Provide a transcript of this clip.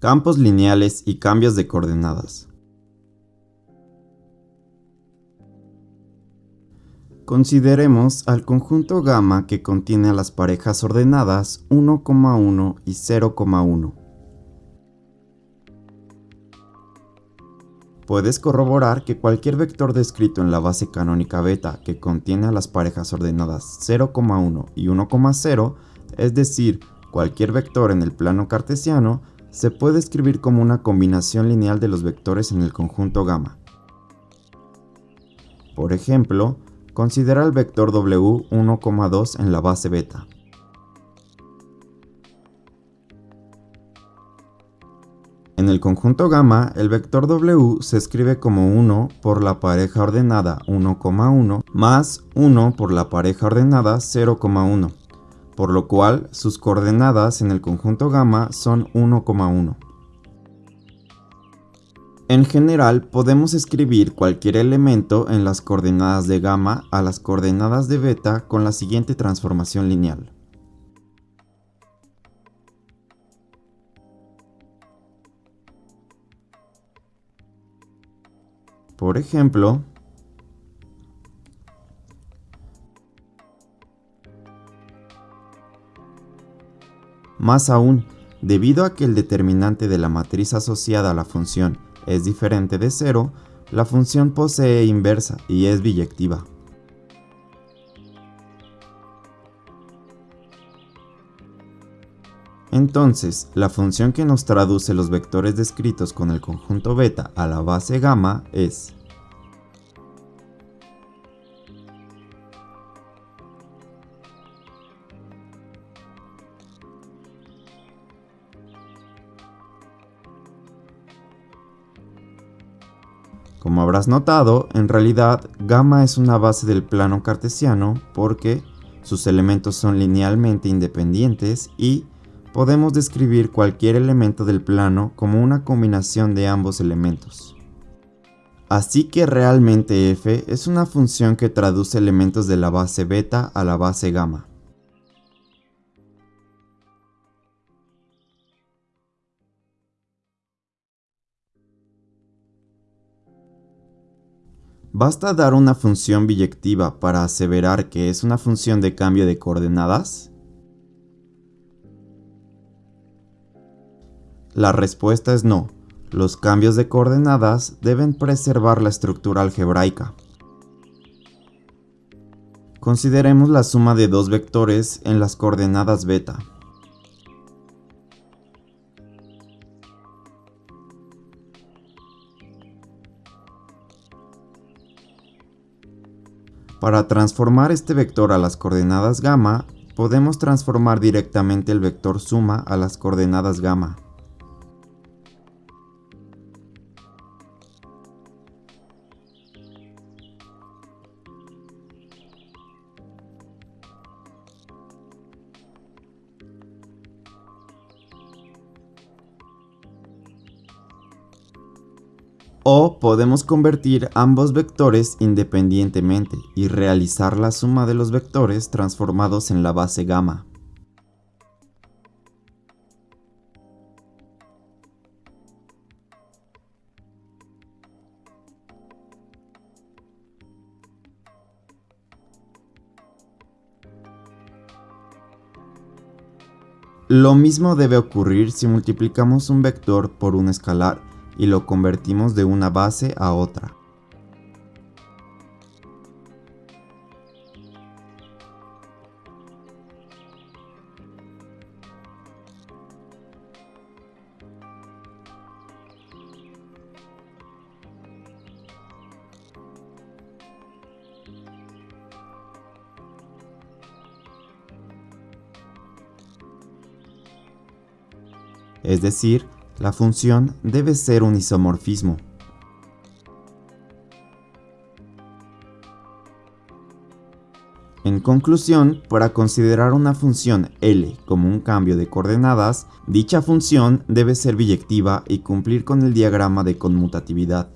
Campos lineales y cambios de coordenadas. Consideremos al conjunto gamma que contiene a las parejas ordenadas 1,1 y 0,1. Puedes corroborar que cualquier vector descrito en la base canónica beta que contiene a las parejas ordenadas 0,1 y 1,0, es decir, cualquier vector en el plano cartesiano, se puede escribir como una combinación lineal de los vectores en el conjunto gamma. Por ejemplo, considera el vector W 1,2 en la base beta. En el conjunto gamma, el vector W se escribe como 1 por la pareja ordenada 1,1 más 1 por la pareja ordenada 0,1, por lo cual sus coordenadas en el conjunto gamma son 1,1. En general, podemos escribir cualquier elemento en las coordenadas de gamma a las coordenadas de beta con la siguiente transformación lineal. Por ejemplo, más aún, debido a que el determinante de la matriz asociada a la función es diferente de cero, la función posee inversa y es biyectiva. Entonces, la función que nos traduce los vectores descritos con el conjunto beta a la base gamma es Como habrás notado, en realidad gamma es una base del plano cartesiano porque sus elementos son linealmente independientes y podemos describir cualquier elemento del plano como una combinación de ambos elementos. Así que realmente f es una función que traduce elementos de la base beta a la base gamma. ¿Basta dar una función biyectiva para aseverar que es una función de cambio de coordenadas? La respuesta es no. Los cambios de coordenadas deben preservar la estructura algebraica. Consideremos la suma de dos vectores en las coordenadas beta. Para transformar este vector a las coordenadas gamma, podemos transformar directamente el vector suma a las coordenadas gamma. O podemos convertir ambos vectores independientemente y realizar la suma de los vectores transformados en la base gamma. Lo mismo debe ocurrir si multiplicamos un vector por un escalar y lo convertimos de una base a otra. Es decir, la función debe ser un isomorfismo. En conclusión, para considerar una función L como un cambio de coordenadas, dicha función debe ser biyectiva y cumplir con el diagrama de conmutatividad.